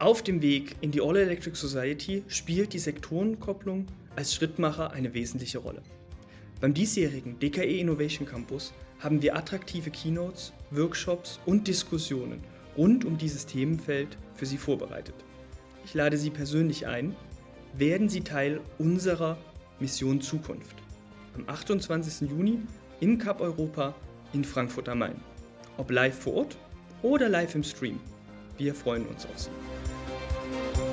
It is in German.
Auf dem Weg in die All Electric Society spielt die Sektorenkopplung als Schrittmacher eine wesentliche Rolle. Beim diesjährigen DKE Innovation Campus haben wir attraktive Keynotes, Workshops und Diskussionen rund um dieses Themenfeld für Sie vorbereitet. Ich lade Sie persönlich ein, werden Sie Teil unserer Mission Zukunft am 28. Juni im Cup Europa in Frankfurt am Main. Ob live vor Ort oder live im Stream. Wir freuen uns auf Sie. Thank you.